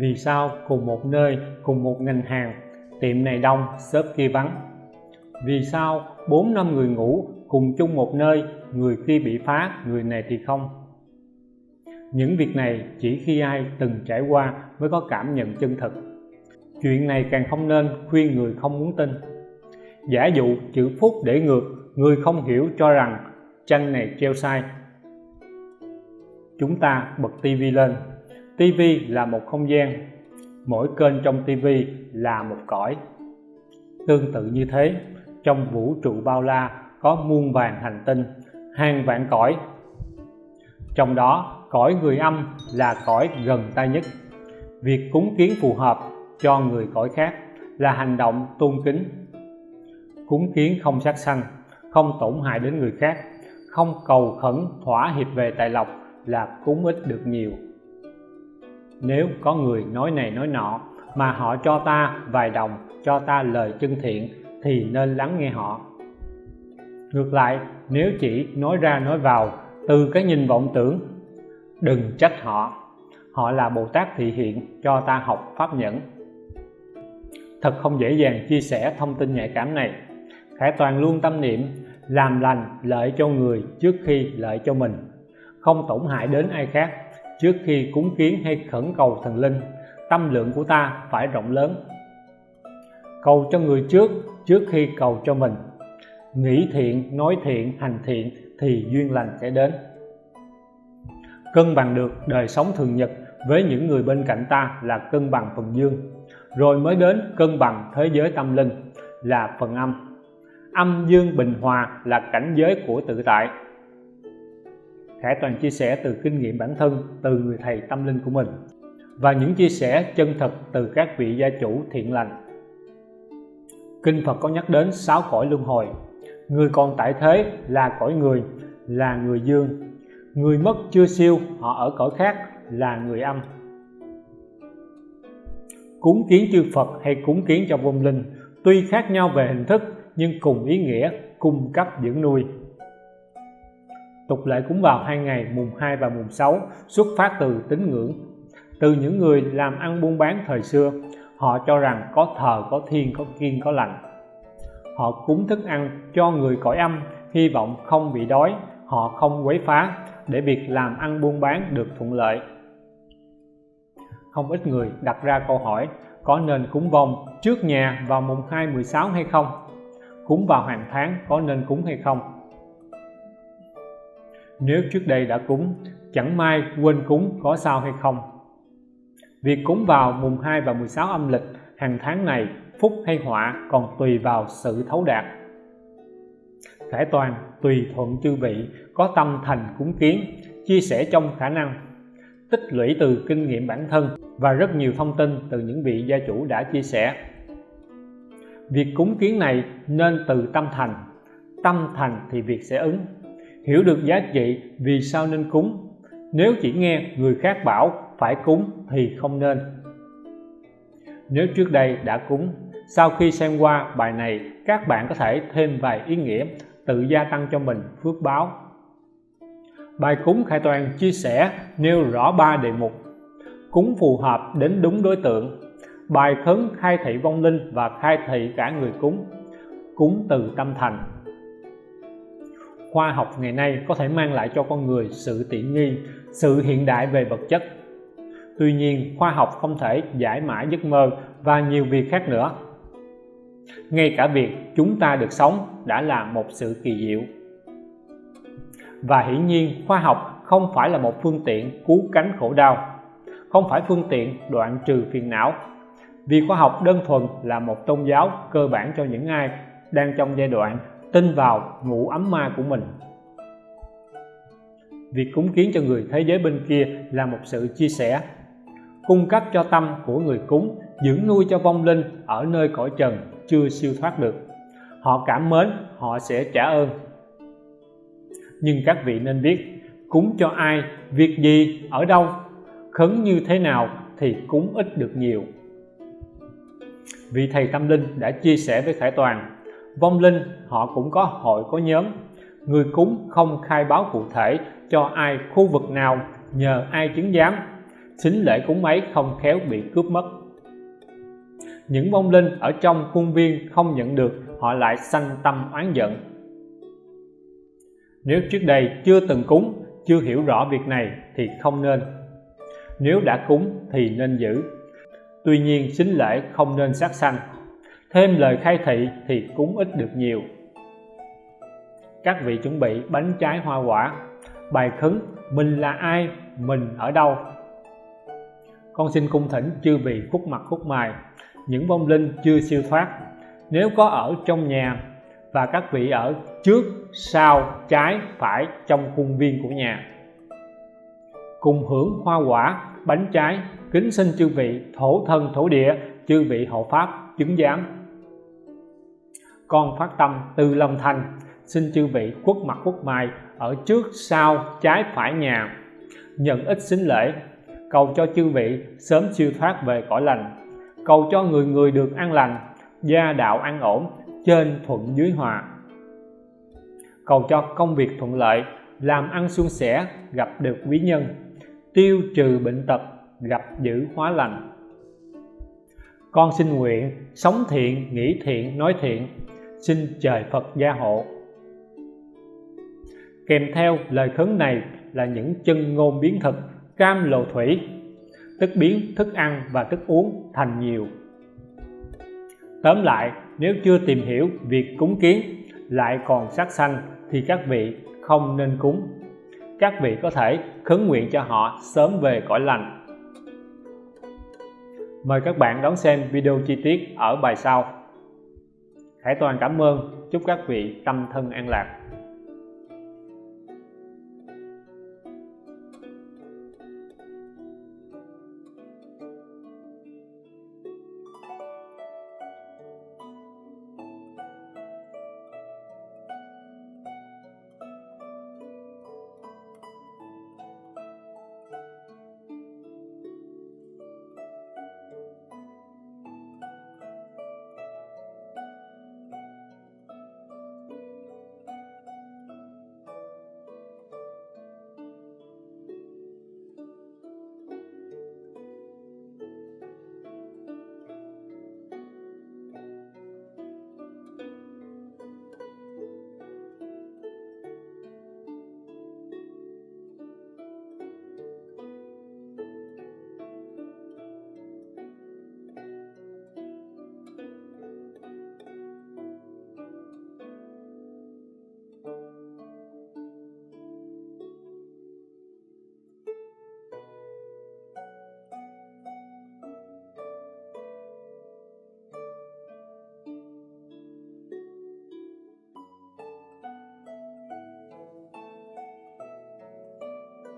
vì sao cùng một nơi, cùng một ngành hàng? Tiệm này đông, shop kia vắng. Vì sao bốn năm người ngủ cùng chung một nơi, người kia bị phá, người này thì không? Những việc này chỉ khi ai từng trải qua mới có cảm nhận chân thực chuyện này càng không nên khuyên người không muốn tin. Giả dụ chữ phúc để ngược, người không hiểu cho rằng tranh này treo sai. Chúng ta bật tivi lên tivi là một không gian, mỗi kênh trong tivi là một cõi. Tương tự như thế, trong vũ trụ bao la có muôn vàng hành tinh, hàng vạn cõi. Trong đó, cõi người âm là cõi gần ta nhất. Việc cúng kiến phù hợp cho người cõi khác là hành động tôn kính. Cúng kiến không sát sanh, không tổn hại đến người khác, không cầu khẩn thỏa hiệp về tài lộc là cúng ích được nhiều nếu có người nói này nói nọ mà họ cho ta vài đồng, cho ta lời chân thiện, thì nên lắng nghe họ. Ngược lại, nếu chỉ nói ra nói vào từ cái nhìn vọng tưởng, đừng trách họ. Họ là bồ tát thị hiện, cho ta học pháp nhẫn. Thật không dễ dàng chia sẻ thông tin nhạy cảm này. Khải toàn luôn tâm niệm, làm lành lợi cho người trước khi lợi cho mình. Không tổn hại đến ai khác trước khi cúng kiến hay khẩn cầu thần linh, tâm lượng của ta phải rộng lớn. Cầu cho người trước trước khi cầu cho mình. Nghĩ thiện, nói thiện, hành thiện thì duyên lành sẽ đến. Cân bằng được đời sống thường nhật với những người bên cạnh ta là cân bằng phần dương. Rồi mới đến cân bằng thế giới tâm linh là phần âm. Âm dương bình hòa là cảnh giới của tự tại. Khải Toàn chia sẻ từ kinh nghiệm bản thân, từ người thầy tâm linh của mình. Và những chia sẻ chân thật từ các vị gia chủ thiện lành. Kinh Phật có nhắc đến sáu cõi luân hồi. Người còn tại thế là cõi người, là người dương. Người mất chưa siêu, họ ở cõi khác, là người âm. Cúng kiến chư Phật hay cúng kiến cho vong linh, tuy khác nhau về hình thức nhưng cùng ý nghĩa cung cấp dưỡng nuôi tục lệ cúng vào hai ngày, mùng 2 và mùng 6 xuất phát từ tín ngưỡng. Từ những người làm ăn buôn bán thời xưa, họ cho rằng có thờ, có thiên có kiên có lành. Họ cúng thức ăn cho người cõi âm, hy vọng không bị đói, họ không quấy phá để việc làm ăn buôn bán được thuận lợi. Không ít người đặt ra câu hỏi, có nên cúng vong trước nhà vào mùng 2 16 hay không? Cúng vào hàng tháng có nên cúng hay không? Nếu trước đây đã cúng, chẳng may quên cúng có sao hay không. Việc cúng vào mùng 2 và 16 âm lịch hàng tháng này phúc hay họa còn tùy vào sự thấu đạt. Khải toàn tùy thuận chư vị có tâm thành cúng kiến, chia sẻ trong khả năng, tích lũy từ kinh nghiệm bản thân và rất nhiều thông tin từ những vị gia chủ đã chia sẻ. Việc cúng kiến này nên từ tâm thành tâm thành thì việc sẽ ứng hiểu được giá trị vì sao nên cúng. Nếu chỉ nghe người khác bảo phải cúng thì không nên. Nếu trước đây đã cúng, sau khi xem qua bài này, các bạn có thể thêm vài ý nghĩa tự gia tăng cho mình phước báo. Bài cúng khai toàn chia sẻ nêu rõ ba đề mục. Cúng phù hợp đến đúng đối tượng. Bài khấn khai thị vong linh và khai thị cả người cúng. Cúng từ tâm thành khoa học ngày nay có thể mang lại cho con người sự tiện nghi, sự hiện đại về vật chất. Tuy nhiên, khoa học không thể giải mã giấc mơ và nhiều việc khác nữa. Ngay cả việc chúng ta được sống đã là một sự kỳ diệu. Và hiển nhiên, khoa học không phải là một phương tiện cứu cánh khổ đau, không phải phương tiện đoạn trừ phiền não. Vì khoa học đơn thuần là một tôn giáo cơ bản cho những ai đang trong giai đoạn tin vào ngũ ấm ma của mình. Việc cúng kiến cho người thế giới bên kia là một sự chia sẻ, cung cấp cho tâm của người cúng, dưỡng nuôi cho vong linh ở nơi cõi trần chưa siêu thoát được. Họ cảm mến, họ sẽ trả ơn. Nhưng các vị nên biết, cúng cho ai, việc gì, ở đâu, khấn như thế nào thì cúng ít được nhiều. Vị thầy tâm linh đã chia sẻ với khải toàn vong linh, họ cũng có hội, có nhóm. Người cúng không khai báo cụ thể cho ai khu vực nào, nhờ ai chứng giám. Xính lễ cúng ấy không khéo bị cướp mất. Những vong linh ở trong khuôn viên không nhận được, họ lại sanh tâm oán giận. Nếu trước đây chưa từng cúng, chưa hiểu rõ việc này thì không nên. Nếu đã cúng thì nên giữ. Tuy nhiên, xính lễ không nên sát sanh thêm lời khai thị thì cúng ít được nhiều. Các vị chuẩn bị bánh trái hoa quả. Bài khấn, mình là ai, mình ở đâu? Con xin cung thỉnh chư vị khúc mặt khúc mài những vong linh chưa siêu thoát. Nếu có ở trong nhà và các vị ở trước, sau, trái, phải trong khuôn viên của nhà. Cùng hưởng hoa quả, bánh trái, kính xin chư vị thổ thân thổ địa, chư vị hộ pháp chứng giám. Con phát tâm từ lòng thành, xin chư vị quốc mặt quốc mai ở trước sau trái phải nhà. Nhận ít xính lễ, cầu cho chư vị sớm siêu thoát về cõi lành. Cầu cho người người được an lành, gia đạo an ổn, trên thuận dưới hòa. Cầu cho công việc thuận lợi, làm ăn suôn sẻ, gặp được quý nhân. Tiêu trừ bệnh tật, gặp dữ hóa lành con xin nguyện, sống thiện nghĩ thiện, nói thiện. Xin trời Phật gia hộ. Kèm theo lời khấn này là những chân ngôn biến thực, cam lộ thủy. Tức biến, thức ăn và thức uống thành nhiều. Tóm lại, nếu chưa tìm hiểu việc cúng kiến lại còn sát sanh thì các vị không nên cúng. Các vị có thể khấn nguyện cho họ sớm về cõi lành mời các bạn đón xem video chi tiết ở bài sau. Khải Toàn cảm ơn. Chúc các vị tâm thân an lạc.